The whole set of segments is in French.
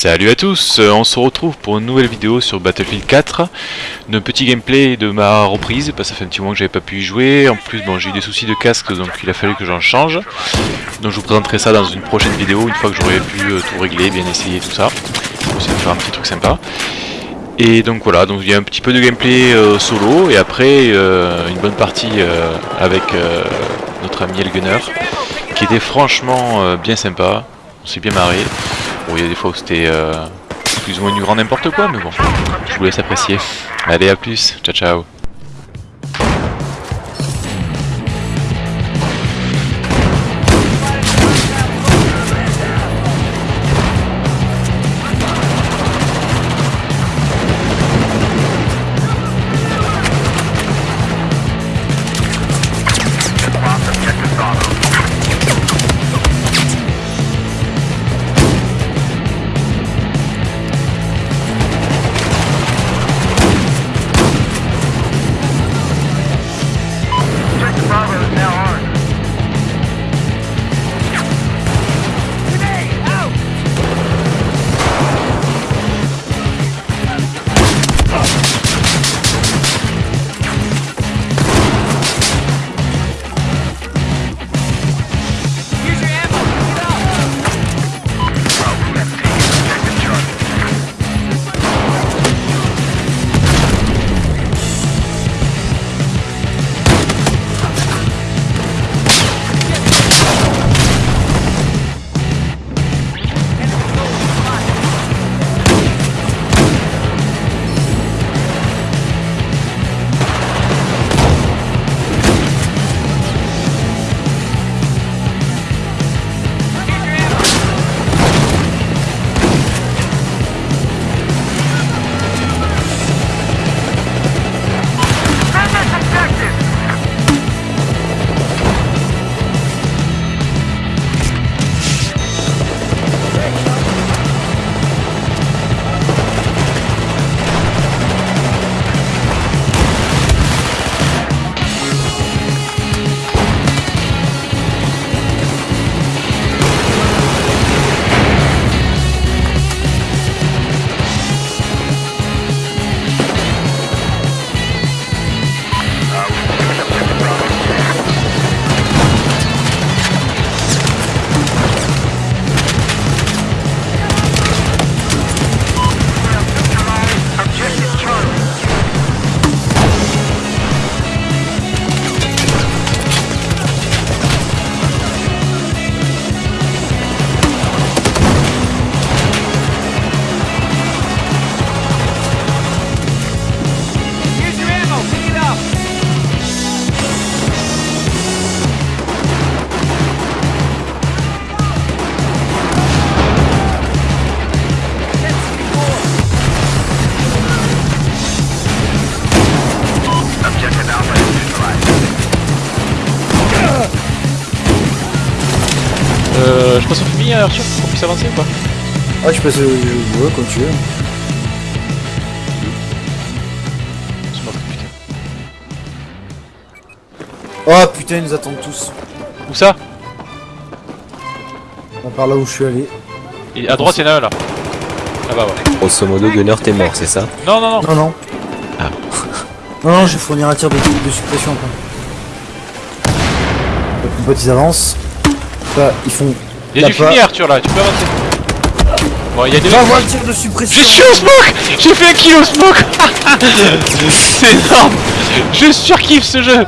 Salut à tous, euh, on se retrouve pour une nouvelle vidéo sur Battlefield 4 Un petit gameplay de ma reprise, parce que ça fait un petit moment que j'avais pas pu y jouer. En plus bon, j'ai eu des soucis de casque donc il a fallu que j'en change. Donc je vous présenterai ça dans une prochaine vidéo une fois que j'aurai pu euh, tout régler, bien essayer tout ça. Pour essayer de faire un petit truc sympa. Et donc voilà, donc il y a un petit peu de gameplay euh, solo et après une bonne partie avec notre ami El Gunner qui était franchement bien sympa, on s'est bien marré. Bon, il y a des fois où c'était euh, plus ou moins du grand n'importe quoi, mais bon, je vous laisse apprécier. Allez, à plus, ciao ciao Fumier Arthur pour qu'on puisse avancer ou pas Ah je passe au... Ouais comme tu veux. Oh putain ils nous attendent tous. Où ça On part là où je suis allé. Et À droite, il y en a un là. Ah bah ouais. Grosso modo, Gunner, t'es mort, c'est ça Non, non, non. Non non. Ah. Non non je vais fournir un tir de, de suppression quoi. Donc mes potes ils avancent. Là ils font... Il y a Là, du fumier Arthur là, tu peux avancer. Bon, il y a des avoir le tir de suppression Je suis au smoke J'ai fait un kill au smoke C'est énorme Je surkiffe ce jeu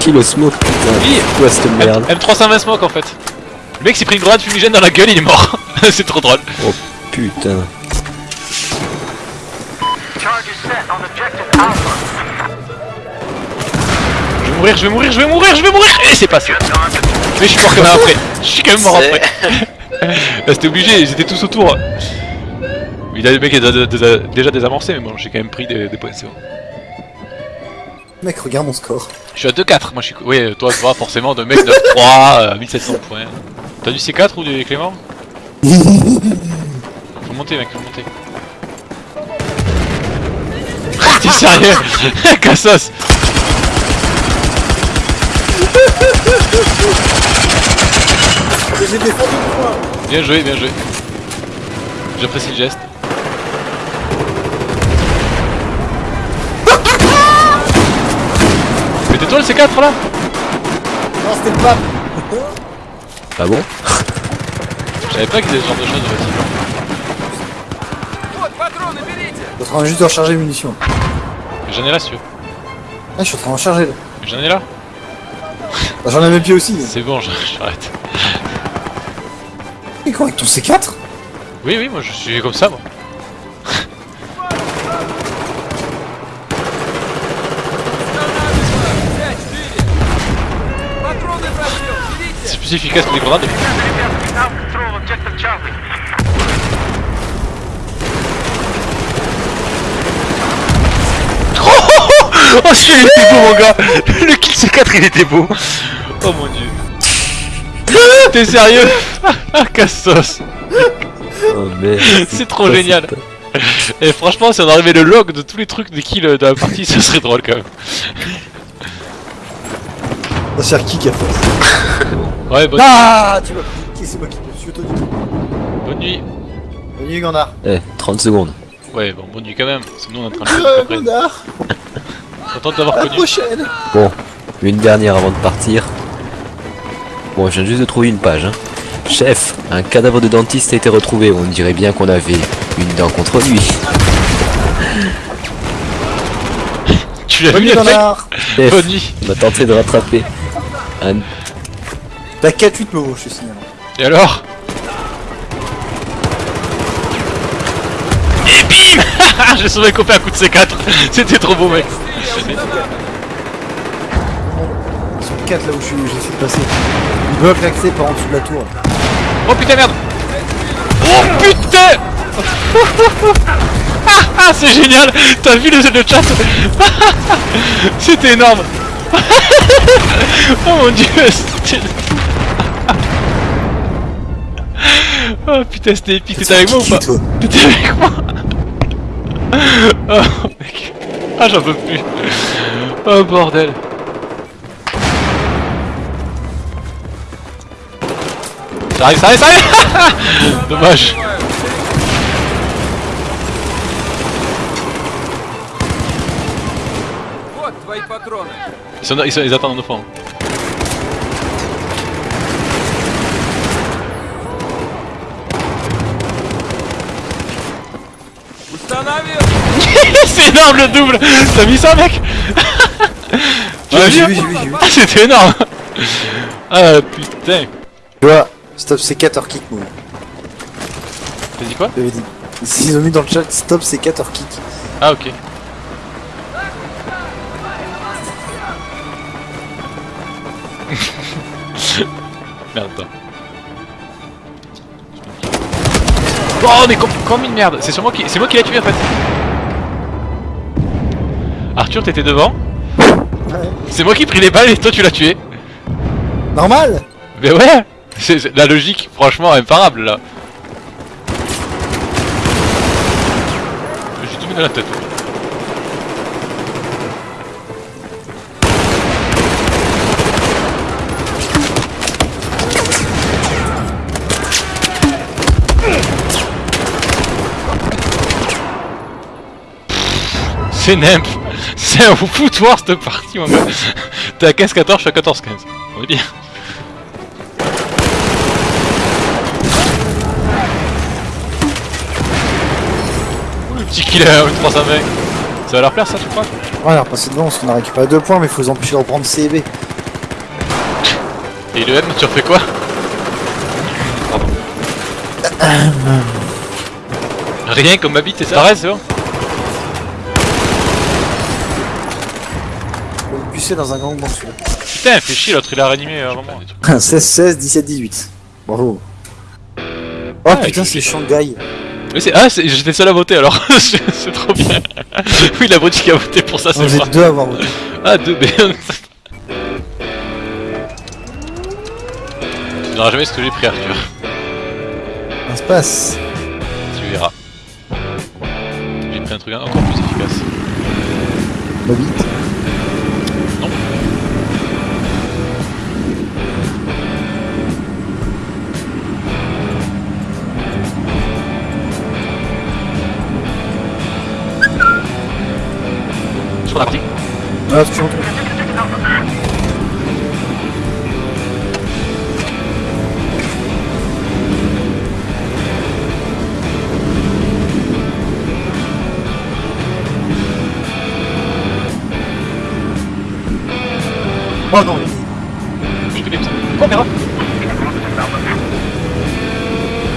Kill au smoke, putain. Oui. Quoi cette merde M- M320 smoke en fait. Le mec s'est pris une grenade fumigène dans la gueule, il est mort. C'est trop drôle. Putain. Je vais mourir, je vais mourir, je vais mourir, je vais mourir Et c'est passé. Mais je suis mort quand même après. Je suis quand même mort après. Là c'était obligé, ils étaient tous autour. Mais là, le mec est déjà- déjà déjà désamorcé, mais bon, j'ai quand même pris des, des points, c'est bon. Mec regarde mon score. Je suis à 2-4, moi je suis... Oui, toi, toi forcément, de mec 9-3, euh, 1700 points. T'as du C4 ou du Clément? Faut monter mec, faut monter. T'es sérieux? Cassos J'ai défendu le point Bien joué, bien joué. J'apprécie le geste. Mais tais-toi le C4 là Non, c'était le pape Ah bon? Je savais pas qu'il y avait ce genre de choses effectivement. Je suis en train juste de recharger les munitions. J'en ai là si tu veux. Ah, je suis en train de recharger là. J'en ai là Bah, J'en ai mes pieds aussi. C'est bon, j'arrête. Et quoi, avec ton C4 Oui, oui, moi je suis comme ça moi. C'est plus efficace que les grenades. Oh celui-là il était beau mon gars. Le kill C4 il était beau. Oh mon dieu. T'es sérieux? Cassos. Oh merde. C'est trop génial. Et franchement si on arrivait le log de tous les trucs des kills de la partie ça serait drôle quand même. Sert qui qui a fait ça Ouais bonne, Ah Tu vois. Qui c'est moi qui me suis auto bonne nuit. Bonne nuit, Gandar. Eh, 30 secondes. Ouais bon bonne nuit quand même Sinon on est en train de Euh. Gandar Content connu prochaine Bon, une dernière avant de partir. Bon, je viens juste de trouver une page. Hein. Chef, un cadavre de dentiste a été retrouvé. On dirait bien qu'on avait une dent contre lui. Tu l'as vu Chef, Bonne nuit on a tenté de rattraper un... T'as 4-8 Momo, je te signale. Et alors? Et bim J'ai sauvé copain à coup de C4 C'était trop beau mec Ils sont 4 là où je suis- j'essaie de passer. Ils bloquent l'accès par en dessous de la tour. Oh putain merde. Oh putain. Ah, ah, c'est génial. T'as vu le, le chat C'était énorme. Oh mon dieu c'était- Oh putain c'était épique, t'étais avec moi ou pas? T'étais avec moi? Oh mec Ah j'en peux plus Oh bordel Ça arrive, ça arrive, ça arrive Dommage Вот твои патроны. ils, sont, ils, sont- ils attendent au fond. Установил! C'est énorme le double T'as mis ça mec Ouais, j'ai vu vu, j'ai vu, j'ai vu. Ah c'était énorme Ah putain Tu vois, stop C4 or kick Momo. T'as dit quoi J'avais dit. Ils ont mis dans le chat stop C4 or kick. Ah ok. merde toi. Oh mais comme, comme une merde C'est sur moi qui. C'est moi qui l'ai tué en fait Arthur t'étais devant Ouais. C'est moi qui ai pris les balles et toi tu l'as tué. Normal. Mais ouais C'est la logique franchement imparable là. J'ai tout mis dans la tête. C'est nimp C'est un foutoir cette partie mon gars. T'es à 15-14, je suis à 14-15 On va dire. Le petit kill à 320 Ça va leur plaire ça tu crois? Ouais, on a repassé devant parce qu'on a récupéré 2 points, mais il faut les empêcher de reprendre C et B. Et le M tu refais quoi? Pardon. Rien comme ma bite c'est ça? T'arrêtes c'est bon Dans un gangbang celui-là. Putain fait chier l'autre il a réanimé avant moi 16, 16, 17, 18. Bravo. Oh Ah, putain, c'est Shanghai. Oui, c'est- Ah c'est- j'étais seul à voter alors c'est trop bien Oui l'abruti qui a voté pour ça On c'est vous êtes deux à avoir voté. Ah deux B Tu verras jamais ce que j'ai pris Arthur Ça se passe. Tu verras J'ai pris un truc encore plus efficace Ma bite. Ah, tu entends Oh non ça. Mera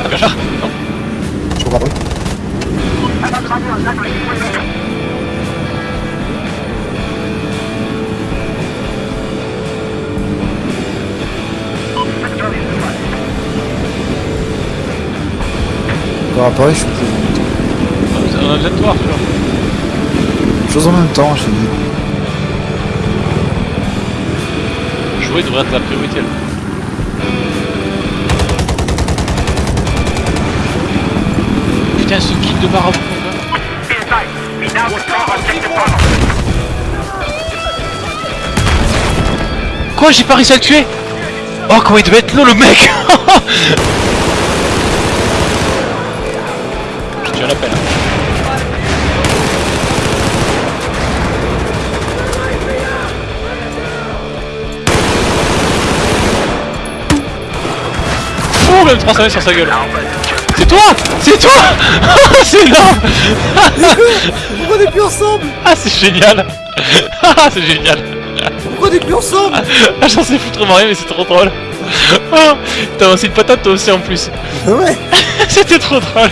Ah, Bernard Non. Je comprends pas. Encore apparaît, je suis plus. On a besoin de toi, toujours. Chose en même temps, je te dis. Jouer devrait être la priorité. là. Putain, ce kill de gars. Quoi, j'ai pas réussi à le tuer? Oh, comment il devait être low, le mec? Je appel. Oh, même 300 sur sa gueule. C'est toi C'est toi C'est énorme Pourquoi on est plus ensemble? Ah, c'est génial Ah, c'est génial Pourquoi on est plus ensemble? Ah, j'en sais foutrement rien, mais c'est trop drôle. Oh, T'as aussi une patate toi aussi en plus. Ouais C'était trop drôle.